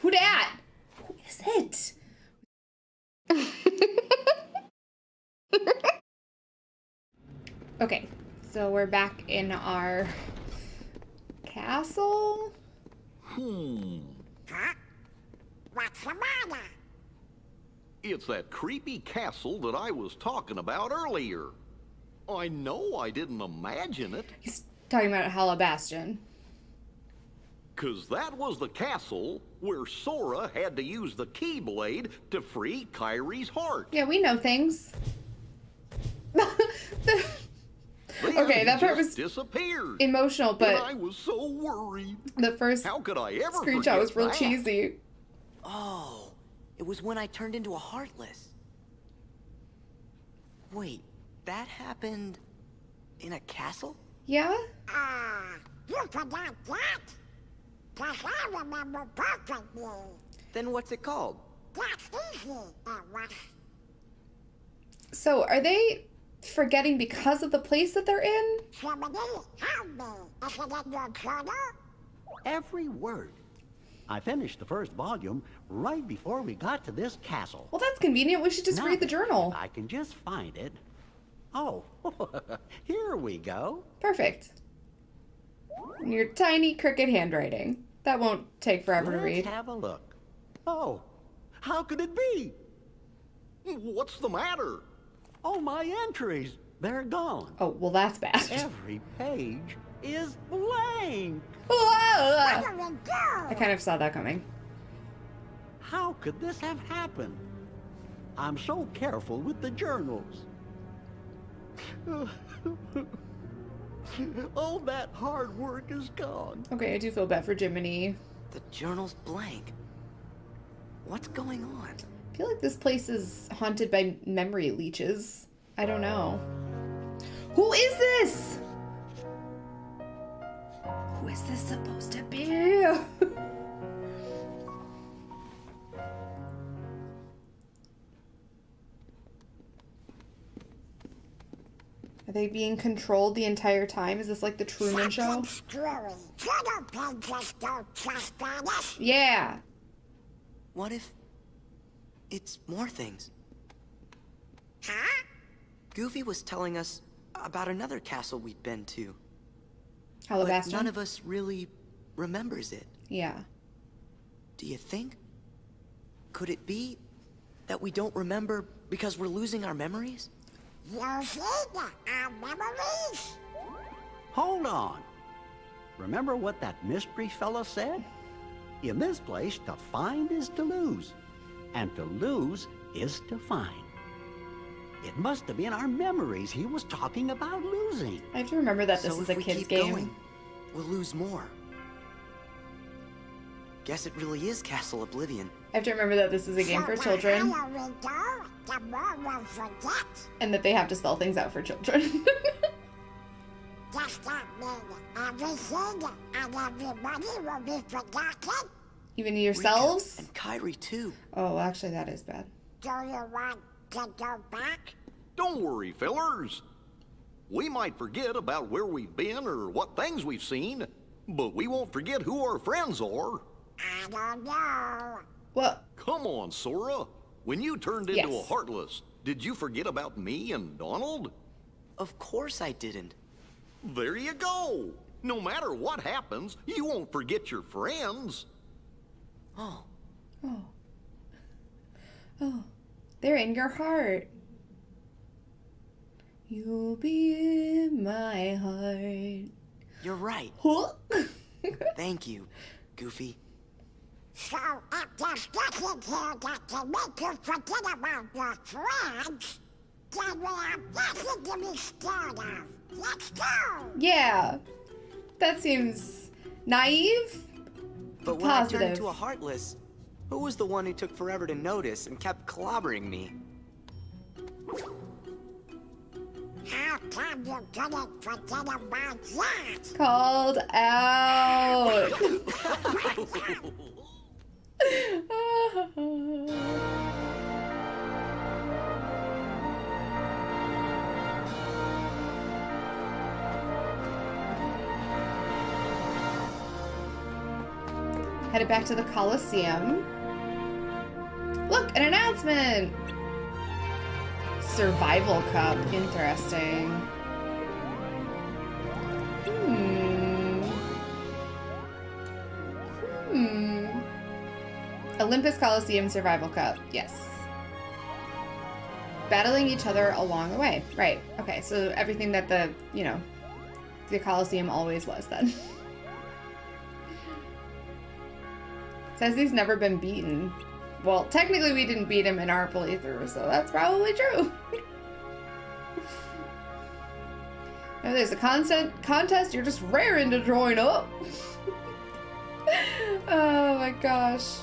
Who dat? Who is it? okay, so we're back in our castle. Hmm. Huh? What's the matter? It's that creepy castle that I was talking about earlier. I know I didn't imagine it, He's talking about Hollow Bastion. Because that was the castle where Sora had to use the Keyblade to free Kairi's heart. Yeah, we know things. The- Okay, that part was disappeared. Emotional, and I but was so worried. the first How could I ever screenshot was real that? cheesy. Oh, it was when I turned into a Heartless. Wait, that happened in a castle? Yeah? Ah, you forgot that? Cause I remember perfectly. Then what's it called? That's easy, it was. So are they forgetting because of the place that they're in? Somebody help me. Is it in your journal? Every word. I finished the first volume right before we got to this castle. Well, that's convenient. We should just Now, read the journal. I can just find it. Oh, here we go. Perfect. In your tiny crooked handwriting. That won't take forever to Let's read. have a look. Oh, how could it be? What's the matter? Oh, my entries. They're gone. Oh, well, that's bad. Every page is blank. Whoa! What do we do? I kind of saw that coming. How could this have happened? I'm so careful with the journals. All that hard work is gone. Okay, I do feel bad for Jiminy. The journal's blank. What's going on? I feel like this place is haunted by memory leeches. I don't know. Who is this? Who is this supposed to be? Are they being controlled the entire time? Is this like the Truman Show? Something's screwy. Journal pages don't trust on it. Yeah. What if it's more things? Huh? Goofy was telling us about another castle we'd been to, but Hollow Bastion? none of us really remembers it. Yeah. Do you think? Could it be that we don't remember because we're losing our memories? Using our memories? Hold on. Remember what that mystery fella said? In this place, to find is to lose, and to lose is to find. It must have been our memories he was talking about losing. I have to remember that this so is a kid's game. going, we'll lose more. Guess it really is Castle Oblivion. I have to remember that this is a game so for children go, the more we'll forget. and that they have to spell things out for children. Does that mean everything and everybody will be forgotten? Even Riku yourselves? And Kairi too. Oh, actually, that is bad. Do you want to go back? Don't worry, fellers. We might forget about where we've been or what things we've seen, but we won't forget who our friends are. I don't know. Well, Come on, Sora. When you turned into a Heartless, did you forget about me and Donald? Of course I didn't. There you go. No matter what happens, you won't forget your friends. Oh, oh. Oh, oh. they're in your heart. You'll be in my heart. you're right. Thank you, Goofy. So if there's nothing here that can make you forget about your friends, then we have nothing to be scared of. Let's go! yeah. That seems naive. But when I turned Positive. into a Heartless, who was the one who took forever to notice and kept clobbering me? How come you couldn't forget about that? Called out. Headed back to the Coliseum. Look, an announcement! Survival Cup. Interesting. Olympus Coliseum Survival Cup. Yes. Battling each other along the way. Right. Okay, so everything that the, you know, the Coliseum always was then. Says he's never been beaten. Well, technically we didn't beat him in our playthrough, so that's probably true. if there's a constant contest, you're just raring to join up. oh my gosh.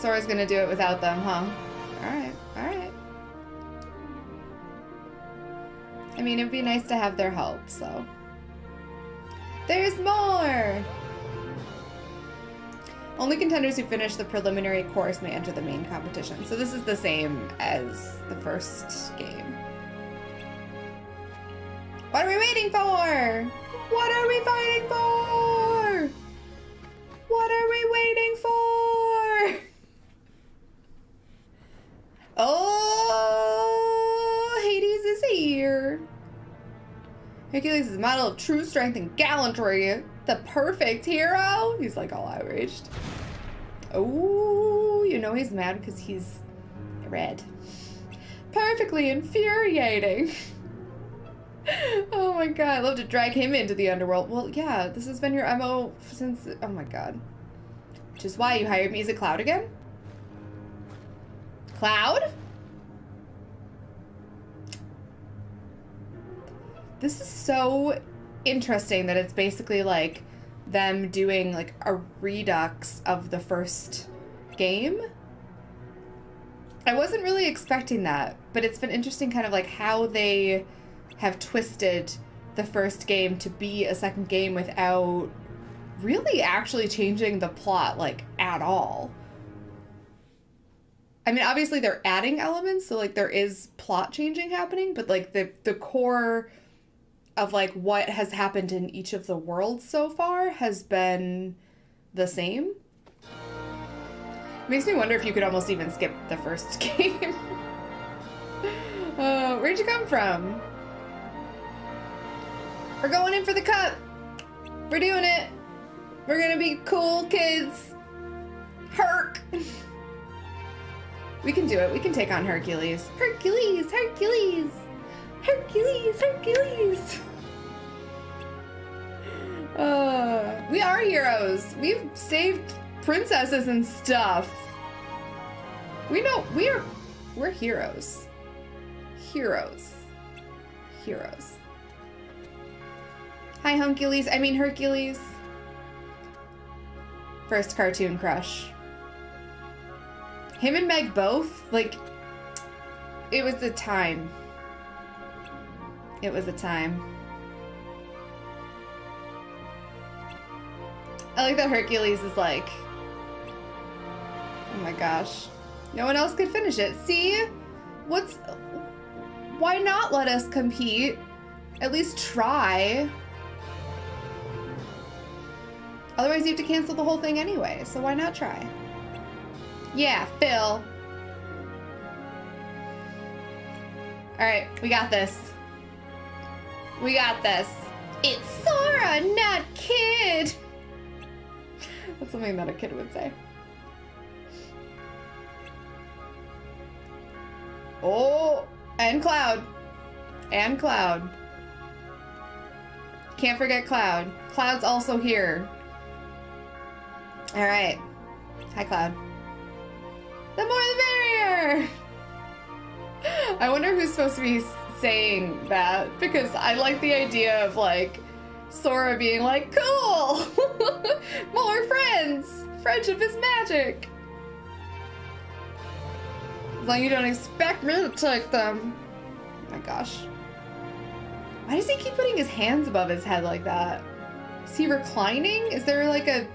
Sora's gonna do it without them, huh? Alright, alright. I mean, it'd be nice to have their help, so. There's more! Only contenders who finish the preliminary course may enter the main competition. So this is the same as the first game. What are we waiting for? What are we fighting for? What are we waiting for? Oh, Hades is here. Hercules is a model of true strength and gallantry. The perfect hero. He's like all outraged. Oh, you know he's mad because he's red. Perfectly infuriating. oh my god, I love to drag him into the underworld. Well, yeah, this has been your MO since. Oh my god. Which is why you hired me as a Cloud again? Cloud? This is so interesting that it's basically like them doing like a redux of the first game. I wasn't really expecting that, but it's been interesting kind of like how they have twisted the first game to be a second game without really actually changing the plot like at all. I mean, obviously they're adding elements, so like there is plot changing happening, but like the the core of like what has happened in each of the worlds so far has been the same. Makes me wonder if you could almost even skip the first game. uh, where'd you come from? We're going in for the cup. We're doing it. We're gonna be cool kids. Herc. we can do it. We can take on Hercules. Hercules, Hercules. Hercules, Hercules. Uh, we are heroes. We've saved princesses and stuff. We know we are we're heroes. Heroes. Heroes. Hi Huncules, I mean Hercules. First cartoon crush. Him and Meg both, like it was a time. It was a time. I like that Hercules is like, oh my gosh. No one else could finish it. See? What's, why not let us compete? At least try. Otherwise you have to cancel the whole thing anyway, so why not try? Yeah, Phil. Alright, we got this. We got this. It's Sora, not Kid. That's something that a kid would say. Oh, and Cloud. And Cloud. Can't forget Cloud. Cloud's also here. All right. Hi, Cloud. The more the merrier! I wonder who's supposed to be saying that because I like the idea of like Sora being like, cool! More friends! Friendship is magic! As long as you don't expect me to take them. Oh my gosh. Why does he keep putting his hands above his head like that? Is he reclining? Is there like a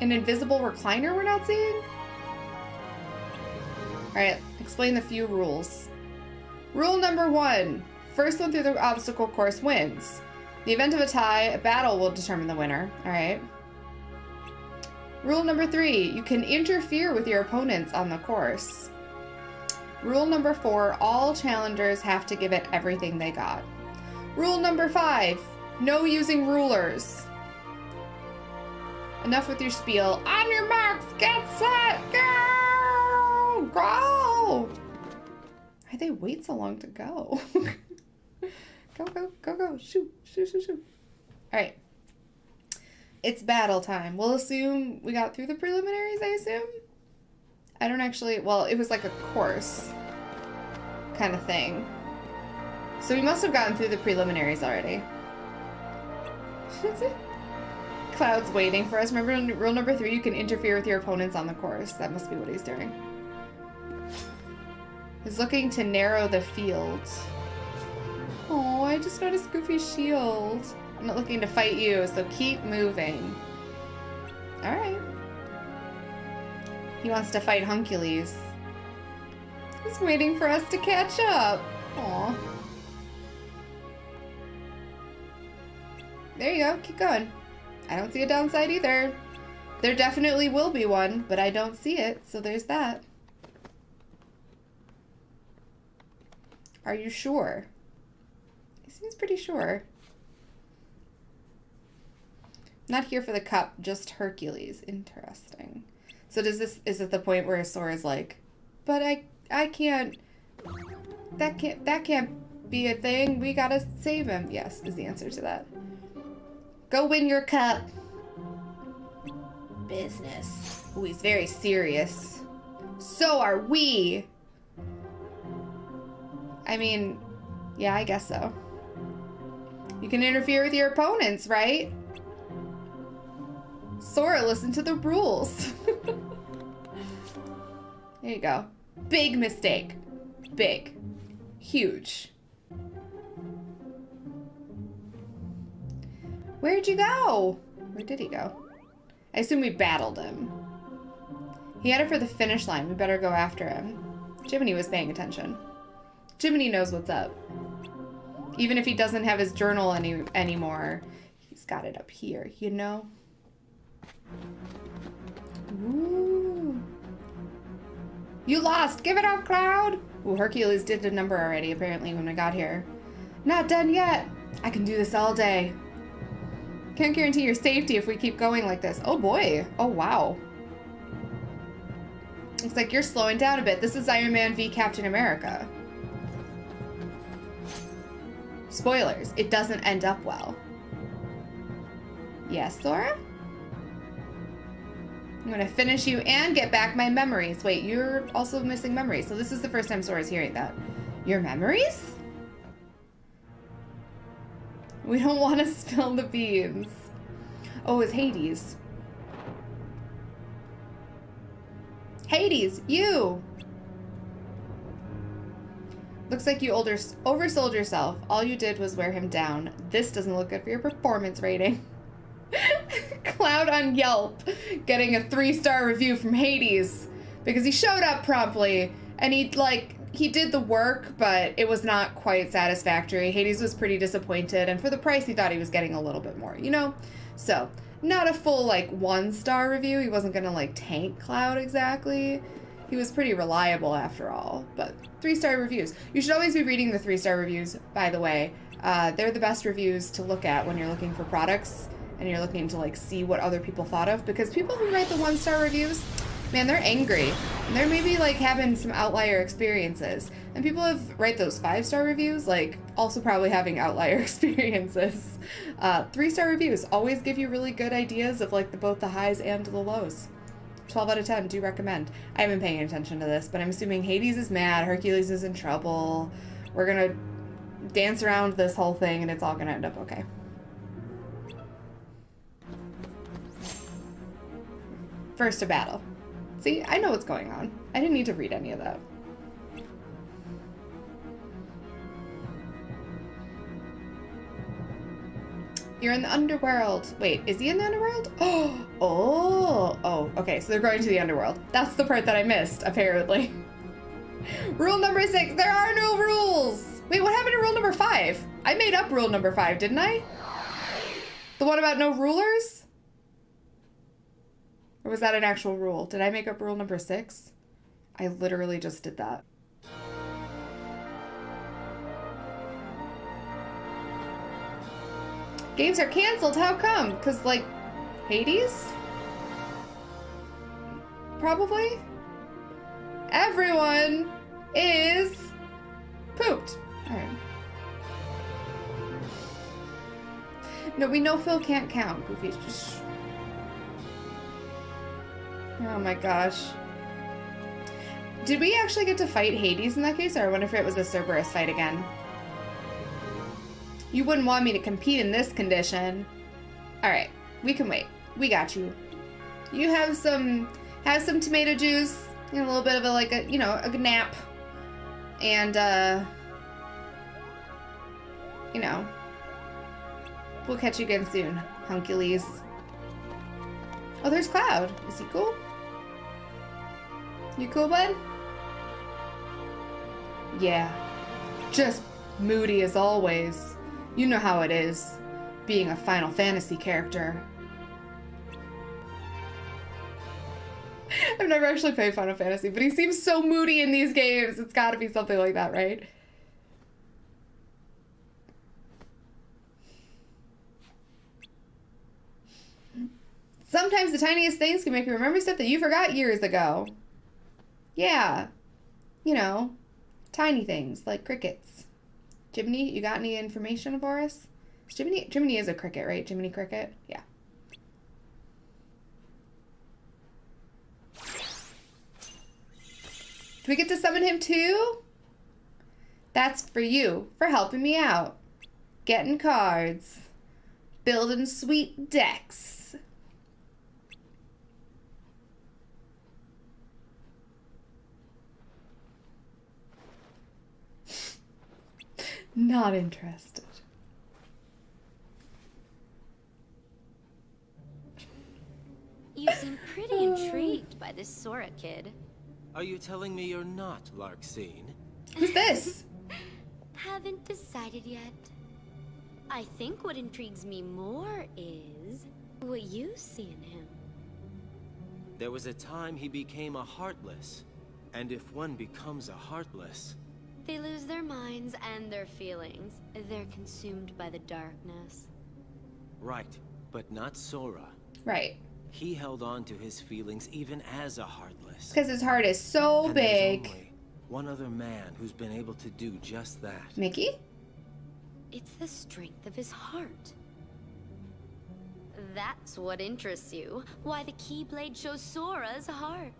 an invisible recliner we're not seeing? Alright, explain the few rules. Rule number one. First one through the obstacle course wins. the event of a tie, a battle will determine the winner. Alright. Rule number three, you can interfere with your opponents on the course. Rule number four, all challengers have to give it everything they got. Rule number five, no using rulers. Enough with your spiel. On your marks, get set, go! They wait so long to go? go, go, go, go. Shoot, shoot, shoot, shoot. All right. It's battle time. We'll assume we got through the preliminaries, I assume? I don't actually, well, it was like a course kind of thing. So we must have gotten through the preliminaries already. Cloud's waiting for us. Remember rule number three, you can interfere with your opponents on the course. That must be what he's doing. He's looking to narrow the field. Oh, I just noticed Goofy's shield. I'm not looking to fight you, so keep moving. Alright. He wants to fight Huncules. He's waiting for us to catch up. Aw. There you go, keep going. I don't see a downside either. There definitely will be one, but I don't see it, so there's that. Are you sure? He seems pretty sure. Not here for the cup, just Hercules. Interesting. So does this is it the point where Sora's like, but I I can't that can't that can't be a thing. We gotta save him. Yes, is the answer to that. Go win your cup. Business. Ooh, he's very serious. So are we. I mean, yeah, I guess so. You can interfere with your opponents, right? Sora, listen to the rules. there you go. Big mistake. Big. Huge. Where'd you go? Where did he go? I assume we battled him. He headed for the finish line. We better go after him. Jiminy was paying attention. Jiminy knows what's up. Even if he doesn't have his journal any anymore, he's got it up here, you know? Ooh. You lost! Give it up, Cloud! Ooh, Hercules did a number already, apparently, when I got here. Not done yet! I can do this all day. Can't guarantee your safety if we keep going like this. Oh boy. Oh wow. Looks like you're slowing down a bit. This is Iron Man v Captain America. Spoilers, it doesn't end up well. Yes, Sora? I'm gonna finish you and get back my memories. Wait, you're also missing memories. So this is the first time Sora's hearing that. Your memories? We don't want to spill the beans. Oh, it's Hades. Hades, you! Looks like you older, oversold yourself. All you did was wear him down. This doesn't look good for your performance rating. Cloud on Yelp getting a three-star review from Hades because he showed up promptly and he like he did the work, but it was not quite satisfactory. Hades was pretty disappointed, and for the price, he thought he was getting a little bit more, you know? So, not a full, like, one-star review. He wasn't gonna, like, tank Cloud exactly. He was pretty reliable after all, but three-star reviews. You should always be reading the three-star reviews, by the way. Uh, they're the best reviews to look at when you're looking for products and you're looking to, like, see what other people thought of, because people who write the one-star reviews, man, they're angry. And they're maybe like having some outlier experiences. And people who write those five star reviews, like also probably having outlier experiences. Uh, three star reviews always give you really good ideas of like the both the highs and the lows. 12 out of 10, do recommend. I haven't paying attention to this, but I'm assuming Hades is mad, Hercules is in trouble. We're gonna dance around this whole thing and it's all gonna end up okay. First a battle. See, I know what's going on. I didn't need to read any of that. You're in the underworld. Wait, is he in the underworld? Oh, oh, oh, okay, so they're going to the underworld. That's the part that I missed, apparently. rule number six, there are no rules. Wait, what happened to rule number five? I made up rule number five, didn't I? The one about no rulers? Or was that an actual rule? Did I make up rule number six? I literally just did that. Games are canceled. How come? Because, like, Hades? Probably? Everyone is pooped. Alright. No, we know Phil can't count. Goofy. Just... Oh my gosh. Did we actually get to fight Hades in that case, or I wonder if it was a Cerberus fight again? You wouldn't want me to compete in this condition. Alright, we can wait. We got you. You have some have some tomato juice and a little bit of a like a you know, a nap. And uh you know. We'll catch you again soon, Hunkules. Oh, there's Cloud. Is he cool? You cool, bud? Yeah. Just moody as always. You know how it is, being a Final Fantasy character. I've never actually played Final Fantasy, but he seems so moody in these games. It's gotta be something like that, right? Sometimes the tiniest things can make you remember stuff that you forgot years ago. Yeah. You know, tiny things like crickets. Jiminy, you got any information for us? Jiminy, Jiminy is a cricket, right? Jiminy Cricket? Yeah. Do we get to summon him too? That's for you, for helping me out. Getting cards. Building sweet decks. Not interested. You seem pretty intrigued by this Sora kid. Are you telling me you're not Larxene? Who's this? Haven't decided yet. I think what intrigues me more is what you see in him. There was a time he became a Heartless. And if one becomes a Heartless, They lose their minds and their feelings. They're consumed by the darkness. right, but not Sora. Right. He held on to his feelings even as a Heartless. Because his heart is so And there's big. only one other man who's been able to do just that. Mickey? It's the strength of his heart. That's what interests you. Why the Keyblade shows Sora's heart.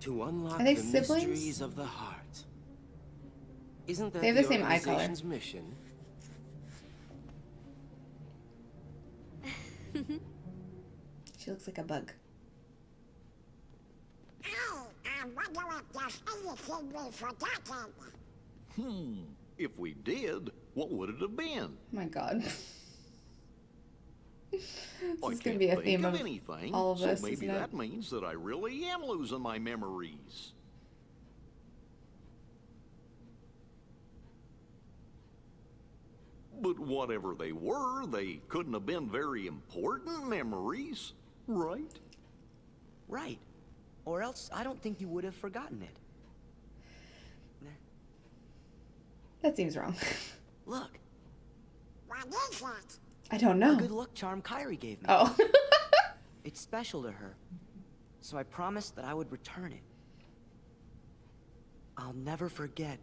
To unlock Are they the siblings? mysteries of the heart. Isn't that They have the same eye color. mission? She looks like a bug. I, I wonder if there's anything we've forgotten. Hmm. If we did, what would it have been? Oh my god. this I is going to be a think theme of of anything. all of us, so maybe isn't it? that means that I really am losing my memories. But whatever they were, they couldn't have been very important memories, right? Right. Or else I don't think you would have forgotten it. That seems wrong. Look, What is that? I don't know. a good luck charm Kairi gave me. Oh. It's special to her. So I promised that I would return it. I'll never forget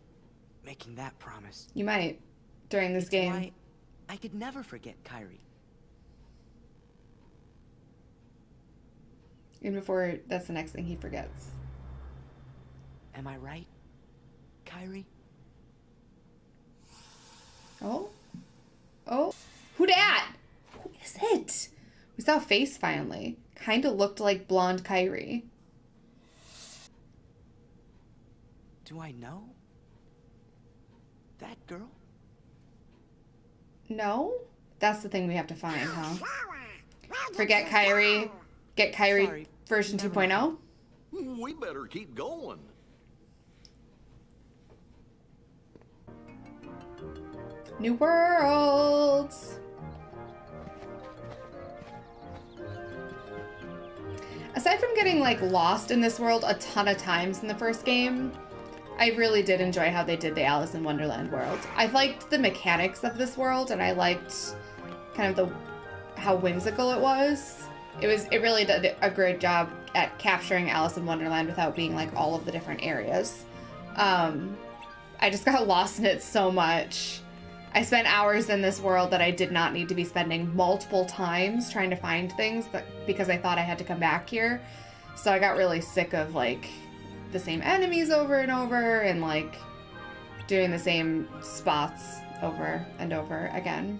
making that promise. you might during this It's game. I could never forget Kairi. And before that's the next thing he forgets. Am I right, Kairi? Oh? Oh? Who dat? Who is it? We saw a face finally. Kinda looked like blonde Kairi. Do I know? That girl? No? That's the thing we have to find, huh? Sora, where did Forget you Kairi. Get Kairi Sorry. version Never 2.0. Hmm, we better keep going. New worlds. Aside from getting like lost in this world a ton of times in the first game, I really did enjoy how they did the Alice in Wonderland world. I liked the mechanics of this world and I liked kind of the how whimsical it was. It was it really did a great job at capturing Alice in Wonderland without being like all of the different areas. Um, I just got lost in it so much. I spent hours in this world that I did not need to be spending multiple times trying to find things that because I thought I had to come back here. So I got really sick of like the same enemies over and over and like doing the same spots over and over again.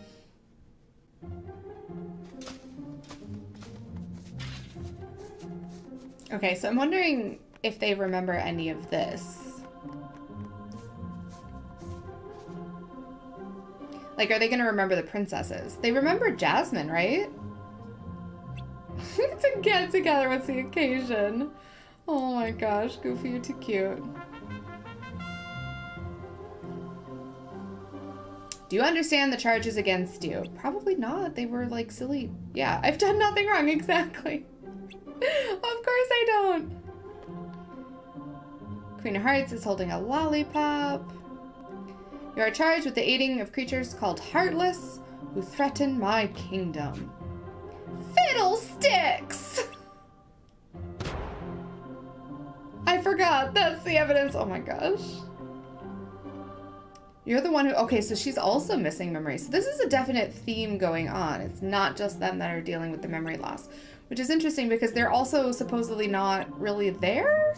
Okay, so I'm wondering if they remember any of this. Like, are they going to remember the princesses? They remember Jasmine, right? to get together, what's the occasion? Oh my gosh, Goofy, you're too cute. Do you understand the charges against you? Probably not. They were like silly. Yeah, I've done nothing wrong, exactly. of course I don't. Queen of Hearts is holding a lollipop. You are charged with the aiding of creatures called Heartless who threaten my kingdom. Fiddlesticks! I forgot. That's the evidence. Oh my gosh. You're the one who... Okay, so she's also missing memory. So this is a definite theme going on. It's not just them that are dealing with the memory loss. Which is interesting because they're also supposedly not really there?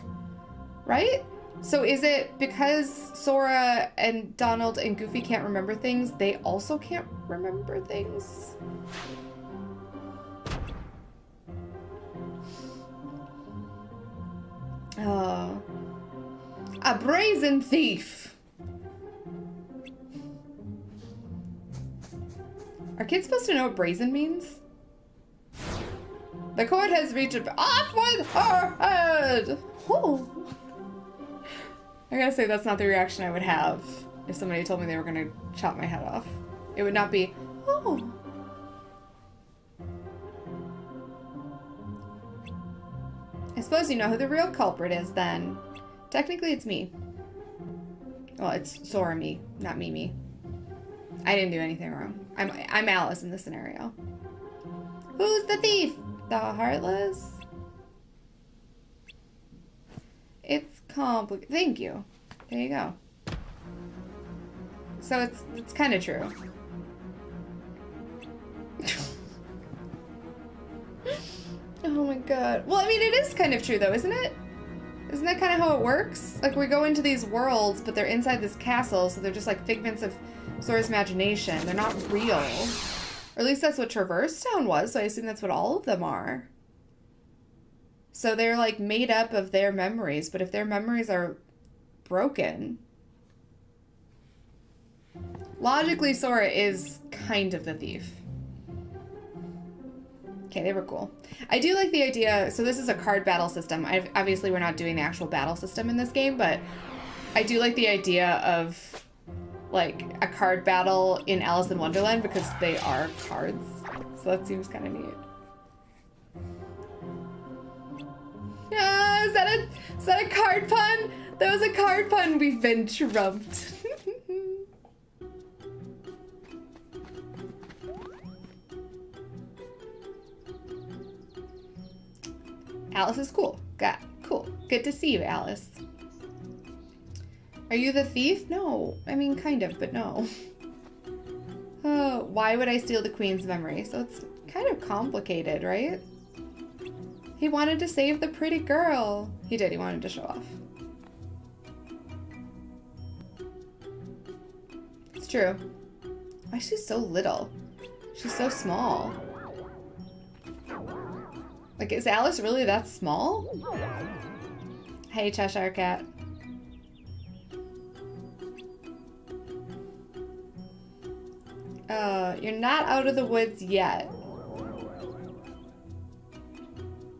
Right? So is it because Sora and Donald and Goofy can't remember things, they also can't remember things? Oh. A brazen thief! Are kids supposed to know what brazen means? The court has reached off with her head! Oh. I gotta say, that's not the reaction I would have if somebody told me they were gonna chop my head off. It would not be, oh. I suppose you know who the real culprit is then. Technically, it's me. Well, it's Sora me, not Mimi. I didn't do anything wrong. I'm, I'm Alice in this scenario. Who's the thief? The Heartless? It's complicated. Thank you. There you go. So it's it's kind of true. oh my god. Well, I mean, it is kind of true though, isn't it? Isn't that kind of how it works? Like we go into these worlds, but they're inside this castle, so they're just like figments of Sora's imagination. They're not real. Or at least that's what Traverse Town was, so I assume that's what all of them are. So they're like made up of their memories, but if their memories are broken, logically Sora is kind of the thief. Okay, they were cool. I do like the idea, so this is a card battle system. I've, obviously we're not doing the actual battle system in this game, but I do like the idea of like a card battle in Alice in Wonderland because they are cards. So that seems kind of neat. Yeah, is that a is that a card pun? That was a card pun. We've been trumped. Alice is cool. Got cool. Good to see you, Alice. Are you the thief? No. I mean, kind of, but no. Oh, why would I steal the queen's memory? So it's kind of complicated, right? He wanted to save the pretty girl. He did. He wanted to show off. It's true. Why is she so little? She's so small. Like, is Alice really that small? Hey, Cheshire Cat. Uh, you're not out of the woods yet.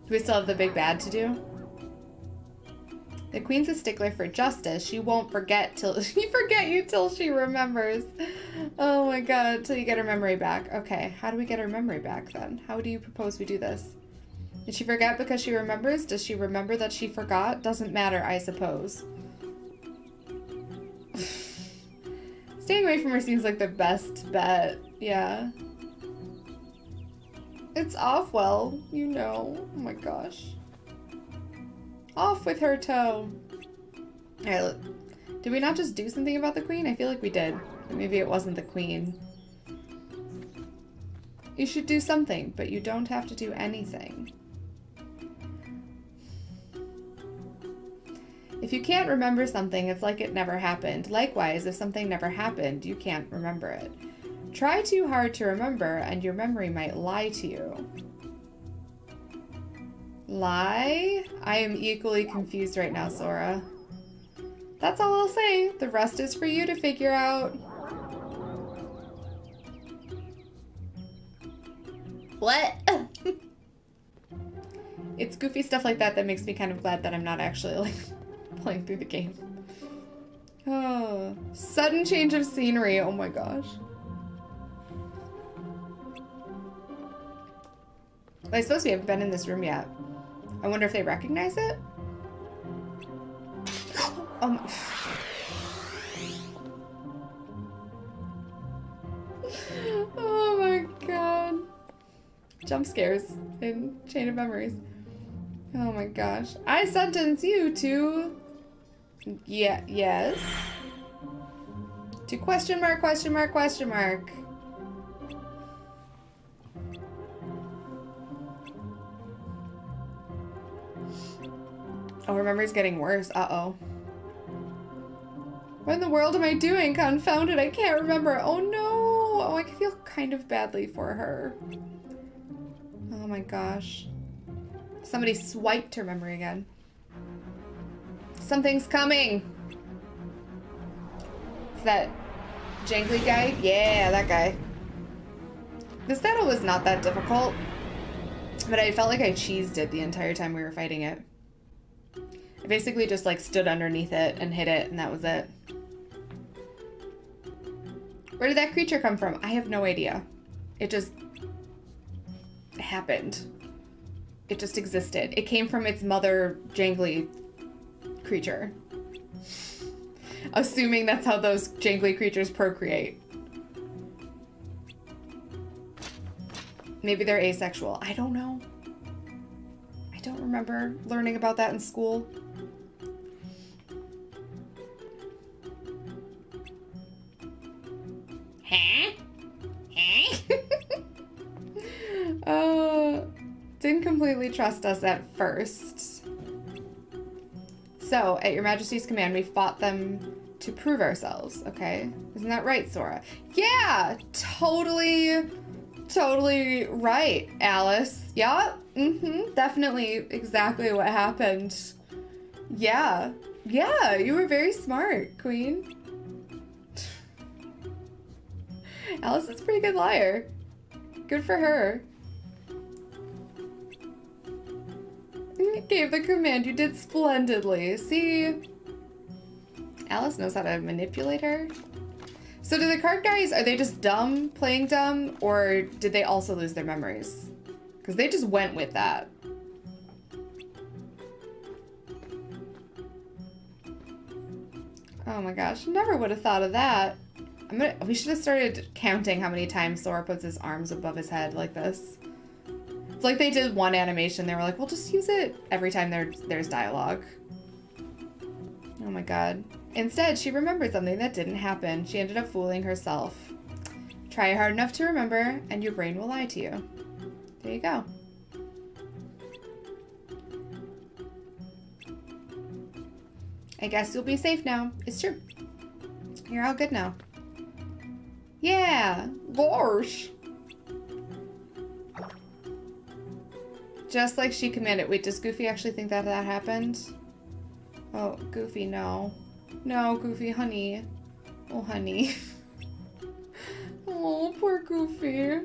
Do we still have the big bad to do? The queen's a stickler for justice. She won't forget till she forget you till she remembers. Oh my god, till you get her memory back. Okay, how do we get her memory back then? How do you propose we do this? Did she forget because she remembers? Does she remember that she forgot? Doesn't matter, I suppose. Staying away from her seems like the best bet. Yeah. It's off well, you know. Oh my gosh. Off with her toe. Alright. Did we not just do something about the queen? I feel like we did. Maybe it wasn't the queen. You should do something, but you don't have to do anything. If you can't remember something, it's like it never happened. Likewise, if something never happened, you can't remember it. Try too hard to remember, and your memory might lie to you. Lie? I am equally confused right now, Sora. That's all I'll say. The rest is for you to figure out. What? it's goofy stuff like that that makes me kind of glad that I'm not actually like playing through the game. Oh, sudden change of scenery. Oh my gosh. I suppose we haven't been in this room yet. I wonder if they recognize it? um. oh my god. Jump scares in Chain of Memories. Oh my gosh. I sentence you to... Yeah, yes. To question mark, question mark, question mark. Oh, her memory's getting worse. Uh-oh. What in the world am I doing? Confounded, I can't remember. Oh no! Oh, I feel kind of badly for her. Oh my gosh. Somebody swiped her memory again. Something's coming! Is that jangly guy? Yeah, that guy. This battle was not that difficult, but I felt like I cheesed it the entire time we were fighting it. Basically just like stood underneath it and hit it and that was it. Where did that creature come from? I have no idea. It just happened. It just existed. It came from its mother jangly creature. Assuming that's how those jangly creatures procreate. Maybe they're asexual. I don't know. I don't remember learning about that in school. Completely trust us at first. So, at your majesty's command, we fought them to prove ourselves, okay? Isn't that right, Sora? Yeah, totally, totally right, Alice. Yeah, mm-hmm, definitely exactly what happened. Yeah, yeah, you were very smart, Queen. Alice is a pretty good liar. Good for her. Gave the command. You did splendidly. See? Alice knows how to manipulate her. So do the card guys, are they just dumb, playing dumb, or did they also lose their memories? Because they just went with that. Oh my gosh, never would have thought of that. I'm gonna, we should have started counting how many times Sora puts his arms above his head like this. It's like they did one animation. They were like, we'll just use it every time there, there's dialogue. Oh my god. Instead, she remembered something that didn't happen. She ended up fooling herself. Try hard enough to remember, and your brain will lie to you. There you go. I guess you'll be safe now. It's true. You're all good now. Yeah, gosh. Just like she commanded. Wait, does Goofy actually think that that happened? Oh, Goofy, no. No, Goofy, honey. Oh, honey. oh, poor Goofy.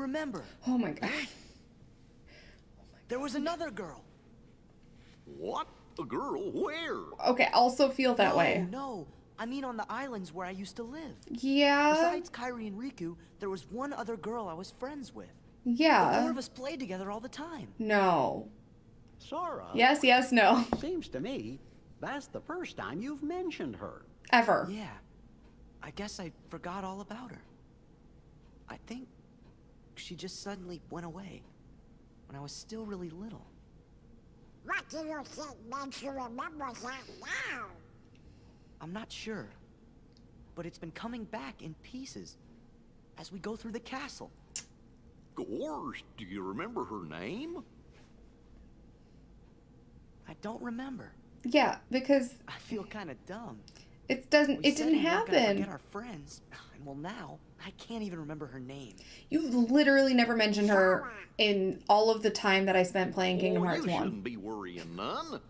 Remember. Oh my god. There was another girl. What? A girl? Where? Okay, also feel that no, way. No, I mean on the islands where I used to live. Yeah. Besides Kairi and Riku, there was one other girl I was friends with. Yeah. The four of us played together all the time. No. Sora. Yes, yes, no. Seems to me that's the first time you've mentioned her. Ever. Yeah. I guess I forgot all about her. I think she just suddenly went away when I was still really little. What do you think makes you remember that now? I'm not sure. But it's been coming back in pieces as we go through the castle. Gosh, do you remember her name? I don't remember. Yeah, because I feel kind of dumb. It doesn't We it didn't we happen. Forget our friends, and well now I can't even remember her name. You've literally never mentioned her in all of the time that I spent playing Kingdom oh, Hearts you 1. shouldn't be worrying none.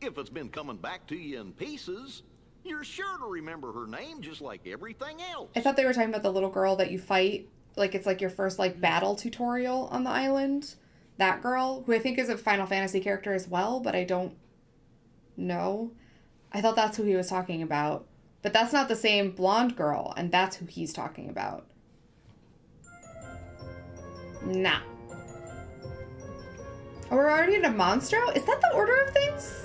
If it's been coming back to you in pieces, you're sure to remember her name just like everything else. I thought they were talking about the little girl that you fight. Like it's like your first like mm-hmm. battle tutorial on the island. That girl, who I think is a Final Fantasy character as well, but I don't know. I thought that's who he was talking about. But that's not the same blonde girl, and that's who he's talking about. Nah. Oh, we're already at a Monstro? Is that the order of things?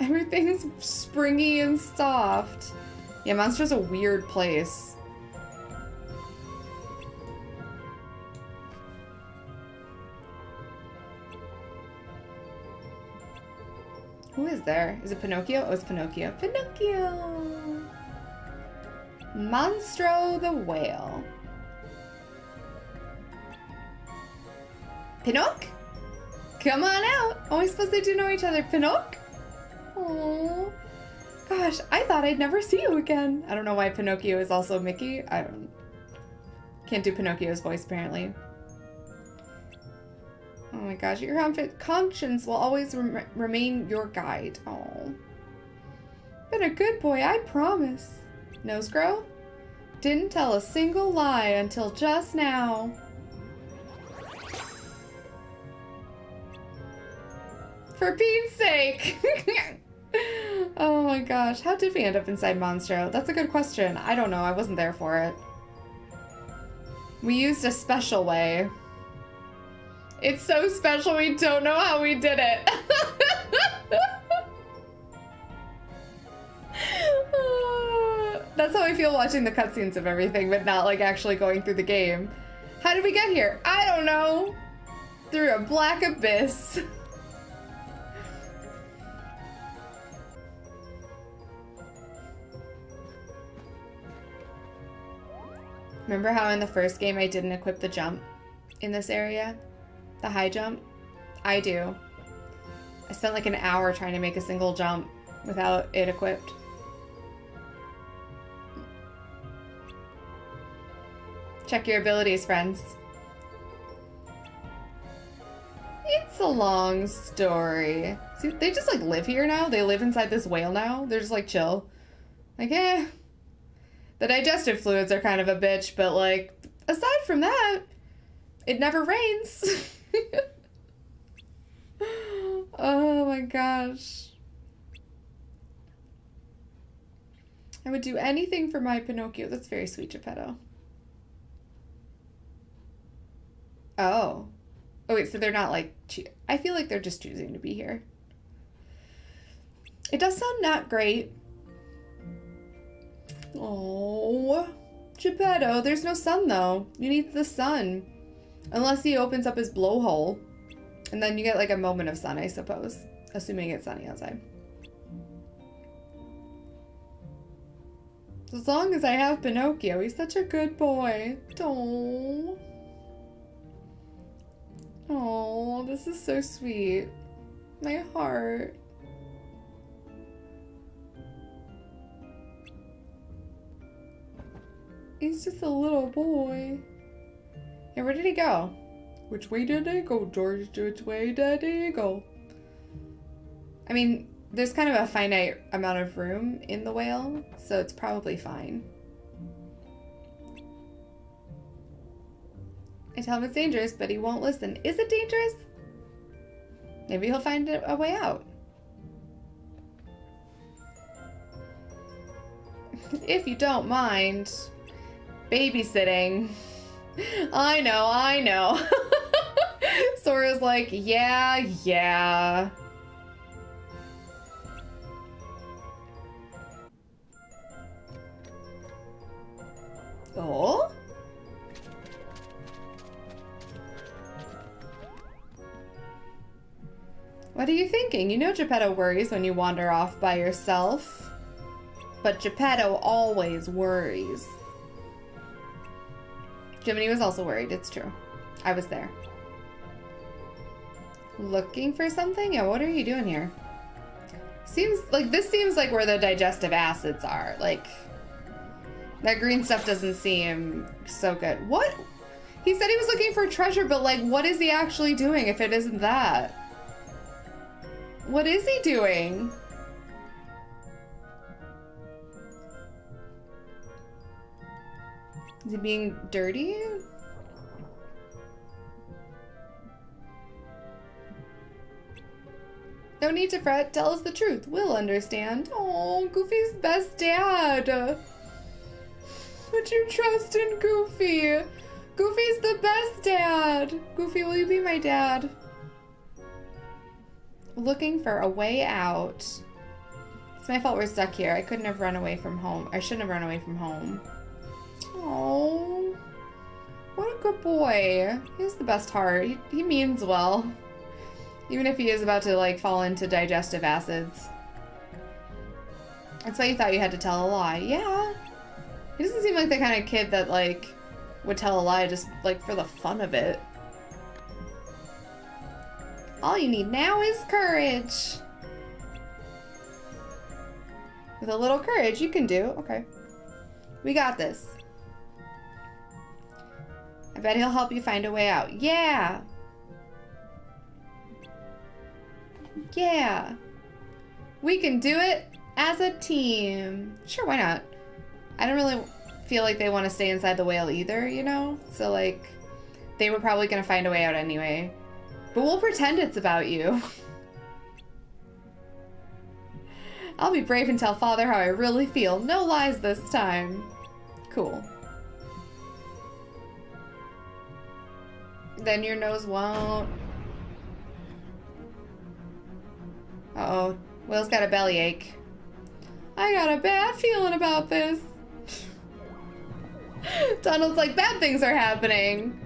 Everything's springy and soft. Yeah, Monstro's a weird place. Who is there? Is it Pinocchio? Oh, it's Pinocchio. Pinocchio! Monstro the whale. Pinoc? Come on out. Oh, I suppose they do know each other. Pinoc? Oh, gosh, I thought I'd never see you again. I don't know why Pinocchio is also Mickey. I don't. Can't do Pinocchio's voice apparently. Oh my gosh, your conscience will always rem- remain your guide. Oh, been a good boy, I promise. Nose grow? Didn't tell a single lie until just now. For Pete's sake! oh my gosh, how did we end up inside Monstro? That's a good question. I don't know, I wasn't there for it. We used a special way. It's so special we don't know how we did it. That's how I feel watching the cutscenes of everything, but not like actually going through the game. How did we get here? I don't know. Through a black abyss. Remember how in the first game I didn't equip the jump in this area? The high jump? I do. I spent like an hour trying to make a single jump without it equipped. Check your abilities, friends. It's a long story. See, they just like live here now. They live inside this whale now. They're just like chill. Like, eh. The digestive fluids are kind of a bitch, but like, aside from that, it never rains. oh my gosh. I would do anything for my Pinocchio. That's very sweet, Geppetto. Oh. Oh, wait, so they're not like. I feel like they're just choosing to be here. It does sound not great. Oh, Geppetto, there's no sun though. You need the sun. Unless he opens up his blowhole. And then you get like a moment of sun, I suppose. Assuming it's sunny outside. As long as I have Pinocchio, he's such a good boy. Oh. Oh, this is so sweet. My heart. He's just a little boy. Yeah, where did he go? Which way did he go, George? Which way did he go? I mean, there's kind of a finite amount of room in the whale, so it's probably fine. I tell him it's dangerous, but he won't listen. Is it dangerous? Maybe he'll find a, a way out. if you don't mind babysitting. I know, I know. Sora's like, yeah, yeah. Oh? What are you thinking? You know Geppetto worries when you wander off by yourself. But Geppetto always worries. Jiminy was also worried, it's true. I was there. Looking for something? Yeah, what are you doing here? Seems like this seems like where the digestive acids are. Like that green stuff doesn't seem so good. What? He said he was looking for treasure, but like what is he actually doing if it isn't that? What is he doing? Is he being dirty? No need to fret. Tell us the truth. We'll understand. Oh, Goofy's best dad. Would you trust in Goofy. Goofy's the best dad. Goofy, will you be my dad? Looking for a way out. It's my fault we're stuck here. I couldn't have run away from home. I shouldn't have run away from home. Oh, what a good boy. He has the best heart. He, he means well. Even if he is about to, like, fall into digestive acids. That's why you thought you had to tell a lie. Yeah. He doesn't seem like the kind of kid that, like, would tell a lie just, like, for the fun of it. All you need now is courage. With a little courage, you can do. Okay. We got this. Bet he'll help you find a way out. Yeah! Yeah! We can do it as a team. Sure, why not? I don't really feel like they want to stay inside the whale either, you know? So, like, they were probably going to find a way out anyway. But we'll pretend it's about you. I'll be brave and tell Father how I really feel. No lies this time. Cool. Then your nose won't. Uh oh Will's got a bellyache. I got a bad feeling about this. Donald's like, bad things are happening.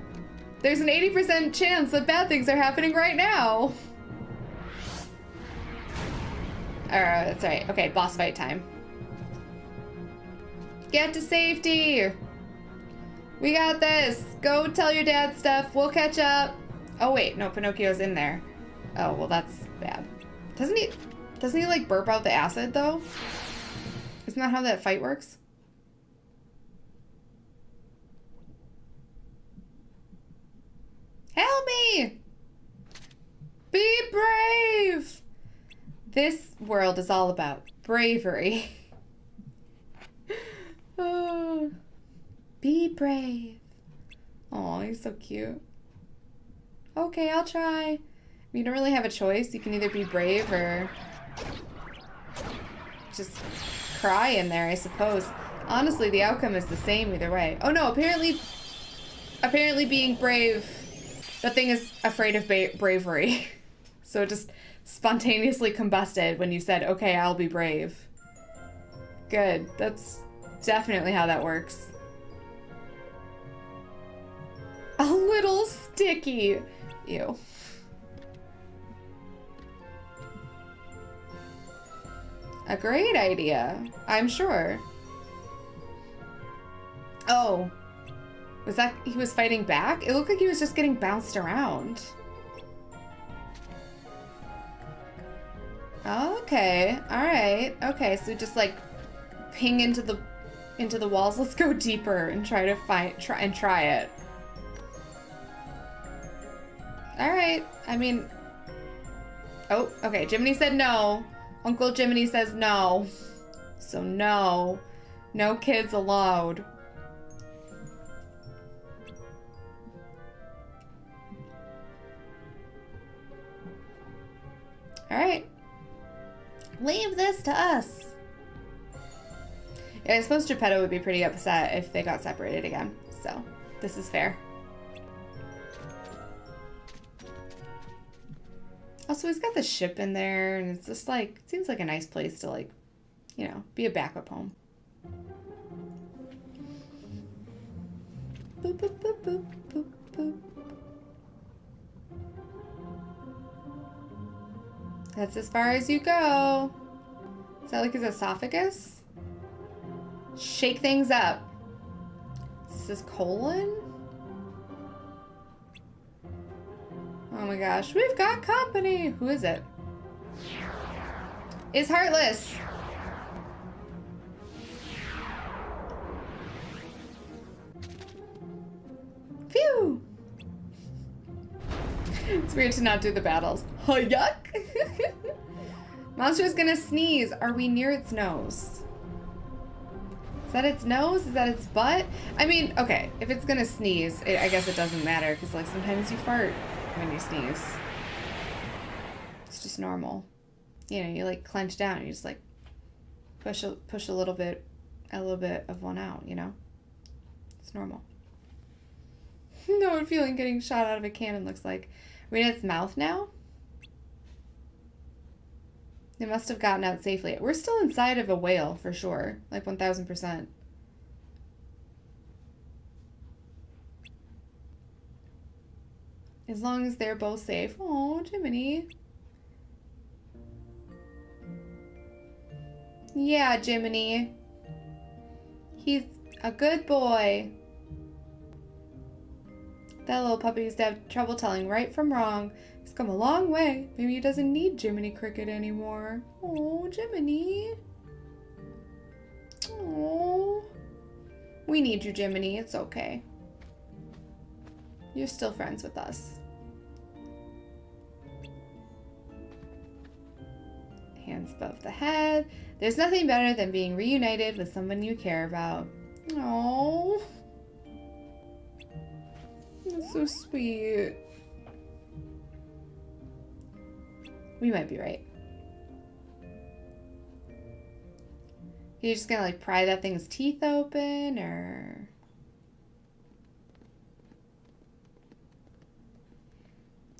There's an 80% chance that bad things are happening right now. Alright, that's right. Okay, boss fight time. Get to safety! We got this! Go tell your dad stuff. We'll catch up. Oh wait, no, Pinocchio's in there. Oh, well that's bad. Doesn't he, doesn't he like burp out the acid though? Isn't that how that fight works? Help me! Be brave! This world is all about bravery. oh, be brave. Oh, he's so cute. Okay, I'll try. You don't really have a choice. You can either be brave or just cry in there, I suppose. Honestly, the outcome is the same either way. Oh no, apparently, apparently being brave, the thing is afraid of bravery. so it just spontaneously combusted when you said, okay, I'll be brave. Good. That's definitely how that works. A little sticky. Ew. A great idea, I'm sure. Oh. Was that he was fighting back? It looked like he was just getting bounced around. Okay. All right. Okay, so just like ping into the into the walls. Let's go deeper and try to fight try and try it. All right. I mean, oh, okay. Jiminy said no. Uncle Jiminy says no. So no, no kids allowed. All right. Leave this to us. Yeah, I suppose Geppetto would be pretty upset if they got separated again. So this is fair. Also, he's got the ship in there, and it's just like, it seems like a nice place to, like, you know, be a backup home. Boop, boop, boop, boop, boop, boop. That's as far as you go. Is that like his esophagus? Shake things up. This is this colon? Oh my gosh, we've got company. Who is it? It's Heartless. Phew. It's weird to not do the battles. Oh, yuck. Monstro's gonna sneeze. Are we near its nose? Is that its nose? Is that its butt? I mean, okay, if it's gonna sneeze, it, I guess it doesn't matter because, like, sometimes you fart when you sneeze. It's just normal. You know, you like clench down and you just like push a, push a little bit, a little bit of one out, you know? It's normal. no one feeling getting shot out of a cannon looks like. We're its mouth now? It must have gotten out safely. We're still inside of a whale for sure, like 1000%. As long as they're both safe. Oh, Jiminy. Yeah, Jiminy. He's a good boy. That little puppy used to have trouble telling right from wrong. He's come a long way. Maybe he doesn't need Jiminy Cricket anymore. Oh, Jiminy. Oh. We need you, Jiminy. It's okay. You're still friends with us. Hands above the head. There's nothing better than being reunited with someone you care about. Oh, that's so sweet. We might be right. You're just gonna like pry that thing's teeth open, or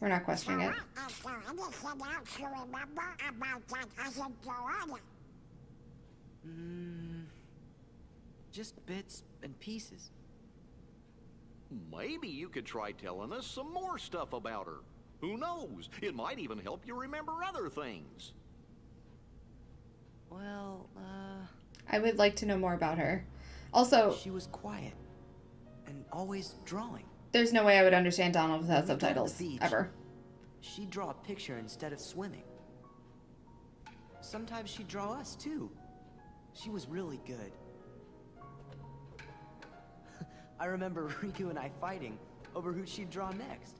we're not questioning it. Is there anything else you remember about that other Joanna? Mm, just bits and pieces. Maybe you could try telling us some more stuff about her. Who knows? It might even help you remember other things. Well, uh, I would like to know more about her. Also, she was quiet and always drawing. There's no way I would understand Donald without When we go to the subtitles ever. She'd draw a picture instead of swimming. Sometimes she'd draw us too. She was really good. I remember Riku and I fighting over who she'd draw next.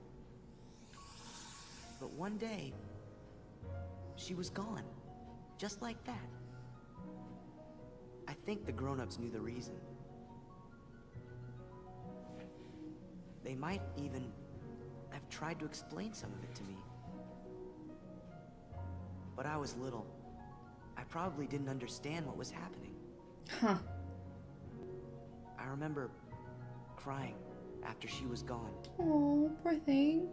But one day, she was gone. Just like that. I think the grown-ups knew the reason. They might even have tried to explain some of it to me. But I was little. I probably didn't understand what was happening. Huh. I remember crying after she was gone. Oh, poor thing.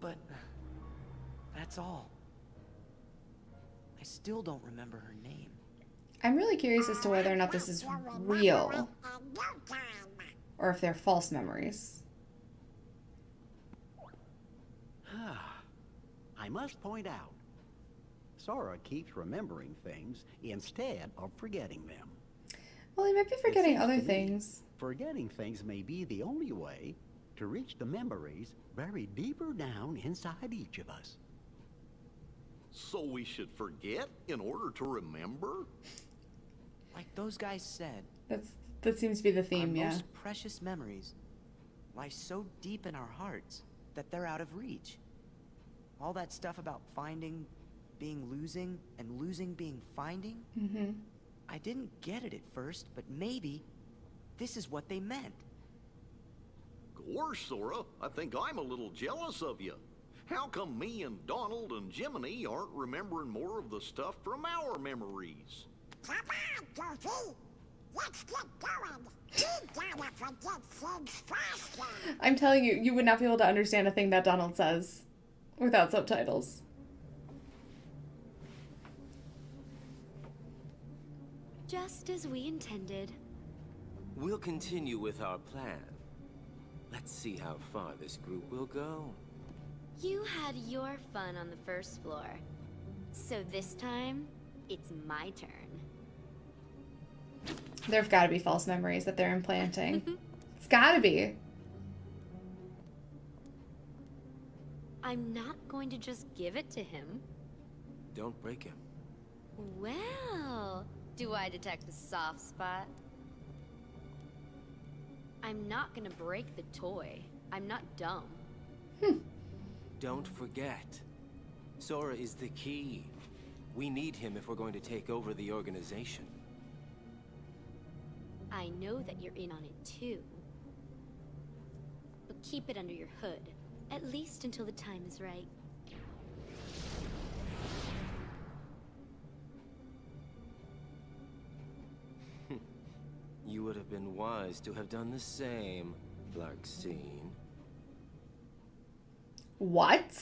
But that's all. I still don't remember her name. I'm really curious as to whether or not this is real In no time. Or if they're false memories. Ah, I must point out, Sora keeps remembering things instead of forgetting them. Well, he might be forgetting other things. Forgetting things may be the only way to reach the memories buried deeper down inside each of us. So we should forget in order to remember? Like those guys said, That's that seems to be the our theme, yeah. most precious memories lie so deep in our hearts that they're out of reach. All that stuff about finding being losing and losing being finding, Mm-hmm. I didn't get it at first, but maybe this is what they meant. Gosh, Sora, I think I'm a little jealous of you. How come me and Donald and Jiminy aren't remembering more of the stuff from our memories? Come on, Goofy. Let's get going. We gotta forget things faster. I'm telling you, you would not be able to understand a thing that Donald says without subtitles. Just as we intended. We'll continue with our plan. Let's see how far this group will go. You had your fun on the first floor. So this time, it's my turn. There've got to be false memories that they're implanting. Mm-hmm. it's got to be. I'm not going to just give it to him. Don't break him. Well, do I detect a soft spot? I'm not gonna break the toy. I'm not dumb. Hmm. Don't forget. Sora is the key. We need him if we're going to take over the organization. I know that you're in on it too. But keep it under your hood, at least until the time is right. You would have been wise to have done the same, Larxene. What?